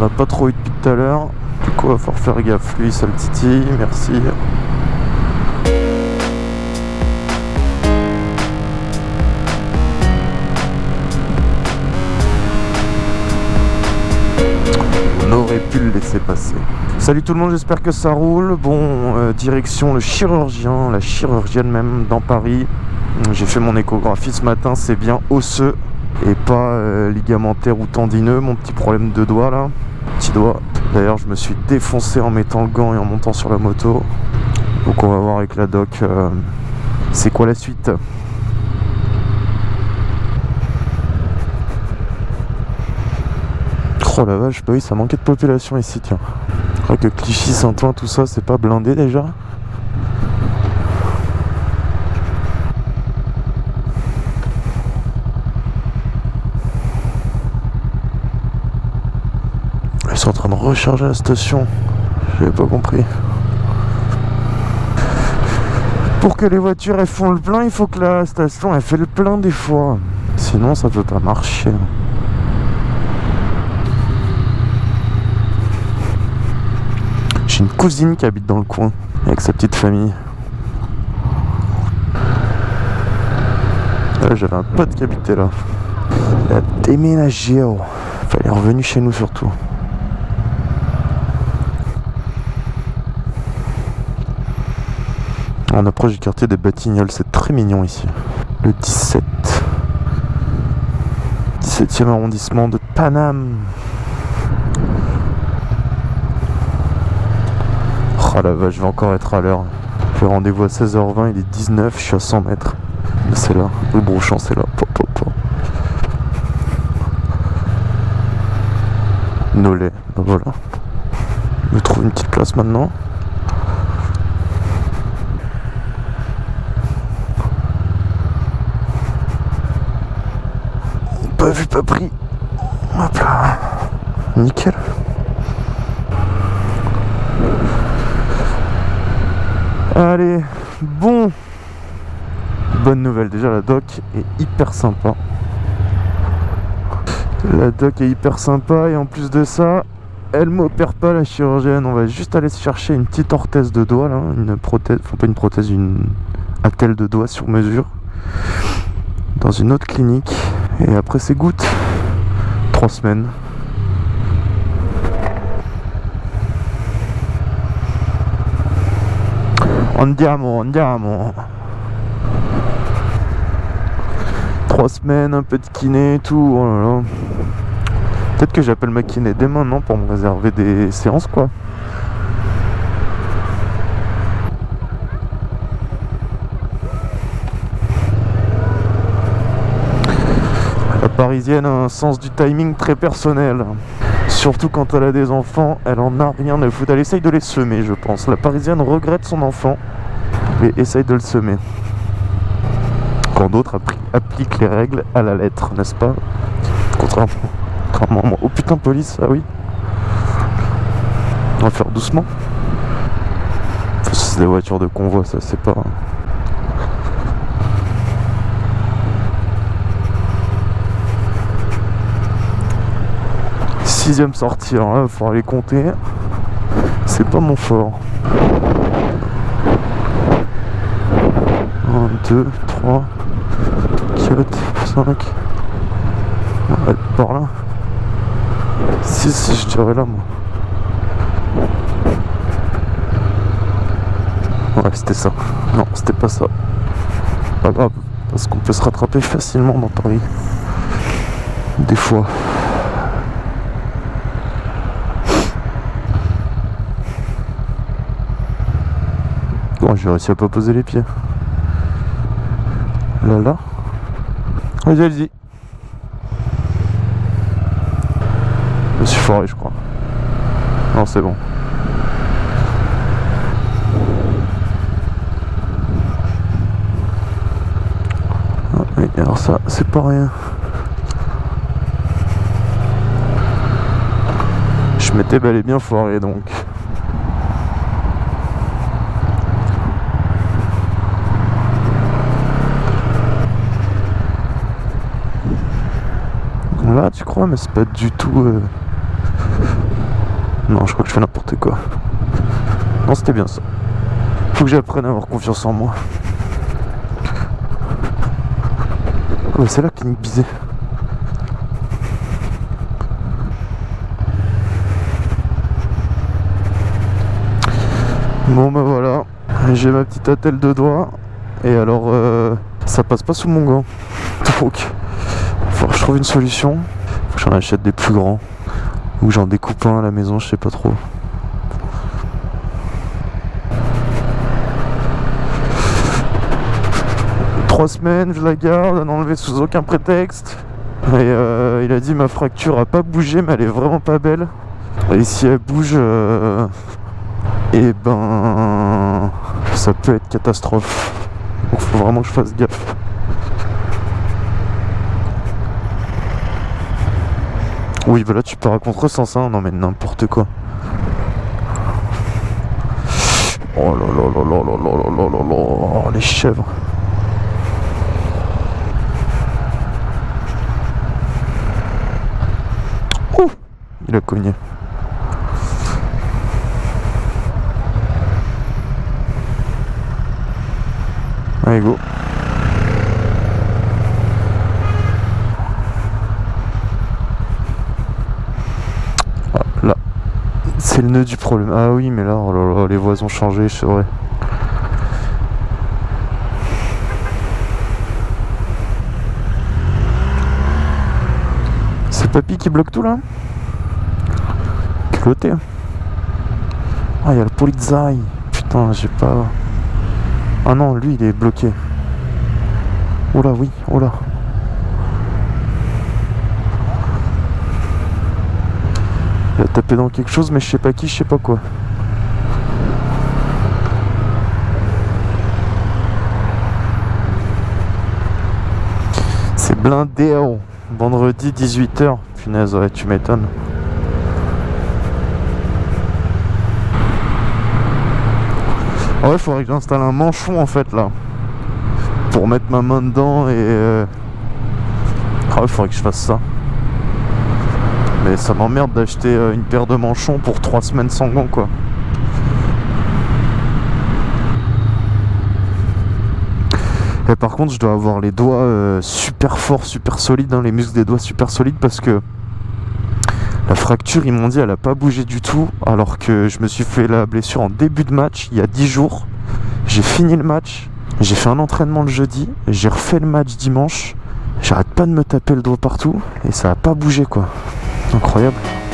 On n'a pas trop eu depuis tout à l'heure. Du coup, il va falloir faire gaffe. Lui, ça le titille. Merci. On aurait pu le laisser passer. Salut tout le monde, j'espère que ça roule. Bon, euh, direction le chirurgien, la chirurgienne même dans Paris. J'ai fait mon échographie ce matin, c'est bien osseux et pas euh, ligamentaire ou tendineux, mon petit problème de doigt là. Doigt. D'ailleurs, je me suis défoncé en mettant le gant et en montant sur la moto. Donc on va voir avec la doc euh, c'est quoi la suite. Oh la vache, bah oui, ça manquait de population ici, tiens. Je crois que Clichy, Saint-Ouen, tout ça, c'est pas blindé déjà? Ils sont en train de recharger la station. J'avais pas compris. Pour que les voitures elles font le plein, il faut que la station elle fait le plein des fois. Sinon ça peut pas marcher. J'ai une cousine qui habite dans le coin avec sa petite famille. Là j'avais un pote qui habitait là. Il a déménagé. Oh. Il est revenu chez nous surtout. On approche du quartier des Batignolles, c'est très mignon ici. Le 17. 17e arrondissement de Paname. Oh la vache, je vais encore être à l'heure. J'ai rendez-vous à 16h20, il est 19, je suis à 100 mètres. C'est là, le brochant c'est là. Pop, pop, pop. Ben voilà. Je trouve une petite place maintenant. Pas pris. Hop là. Nickel. Allez, bon. Bonne nouvelle, déjà la doc est hyper sympa. La doc est hyper sympa et en plus de ça, elle m'opère pas la chirurgienne. On va juste aller chercher une petite orthèse de doigt une prothèse, pas une prothèse, une attelle de doigt sur mesure dans une autre clinique. Et après c'est gouttes, trois semaines. Andiamo, andiamo. Trois semaines, un peu de kiné et tout. Oh. Peut-être que j'appelle ma kiné dès maintenant pour me réserver des séances quoi. Parisienne a un sens du timing très personnel. Surtout quand elle a des enfants, elle en a rien à foutre. Elle essaye de les semer, je pense. La parisienne regrette son enfant et essaye de le semer. Quand d'autres appli- appliquent les règles à la lettre, n'est-ce pas? Contrairement, contrairement. Oh putain, police, ah oui. On va faire doucement. C'est des voitures de convoi, ça c'est pas. Sixième là, il faudra les compter. C'est pas mon fort. 1, 2, 3, 4, 5. Arrête par là. 6, je dirais là, moi. Ouais, c'était ça. Non, c'était pas ça. Pas grave, parce qu'on peut se rattraper facilement dans Paris. Des fois. Bon, j'ai réussi à pas poser les pieds. Là, là. Vas-y, allez-y. Je suis foiré, je crois. Non, c'est bon. Ah, alors ça, c'est pas rien. Je m'étais bel et bien foiré donc. Là, tu crois, mais c'est pas du tout. euh, Non, je crois que je fais n'importe quoi. Non, c'était bien ça. Faut que j'apprenne à avoir confiance en moi. C'est la clinique Bizet. Bon bah voilà, j'ai ma petite attelle de doigts et alors euh, ça passe pas sous mon gant. Donc faut que je trouve une solution. J'en achète des plus grands. Ou j'en découpe un à la maison, je sais pas trop. Trois semaines, je la garde, à n'enlever sous aucun prétexte. Et euh, il a dit ma fracture a pas bougé mais elle est vraiment pas belle. Et si elle bouge, euh, et ben ça peut être catastrophe. Donc faut vraiment que je fasse gaffe. Oui, voilà, tu pars à contresens, hein. Non, mais n'importe quoi. Oh là là là là là là là là là les chèvres. Ouh, il a cogné. Allez, go. C'est le nœud du problème. Ah oui, mais là, oh là, les voies ont changé, c'est vrai. C'est Papy qui bloque tout là Côté. Ah, il y a le polizai. Putain, j'ai pas... Ah non, lui il est bloqué. Oh là, oui, oh là. Il a tapé dans quelque chose, mais je sais pas qui, je sais pas quoi. C'est blindé, oh. Vendredi 18h. Punaise, ouais, tu m'étonnes. Ouais, faudrait que j'installe un manchon en fait là. Pour mettre ma main dedans et... Euh... Ah ouais, faudrait que je fasse ça. Mais ça m'emmerde d'acheter euh, une paire de manchons pour 3 semaines sans gants quoi. Et par contre, je dois avoir les doigts euh, super forts, super solides, hein, les muscles des doigts super solides parce que la fracture, ils m'ont dit, elle a pas bougé du tout, alors que je me suis fait la blessure en début de match, il y a 10 jours. J'ai fini le match, j'ai fait un entraînement le jeudi, j'ai refait le match dimanche. J'arrête pas de me taper le doigt partout, et ça a pas bougé quoi. Incroyable.